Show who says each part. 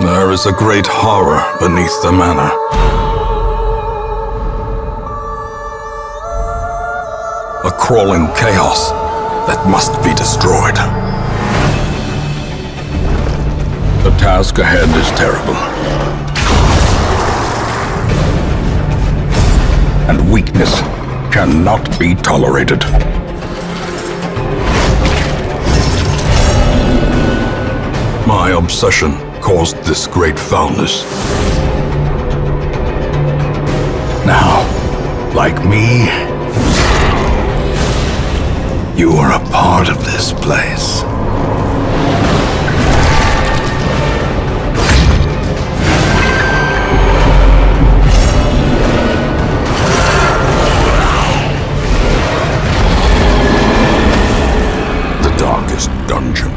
Speaker 1: There is a great horror beneath the manor. A crawling chaos that must be destroyed. The task ahead is terrible. And weakness cannot be tolerated. My obsession caused this great foulness. Now, like me, you are a part of this place. The darkest dungeon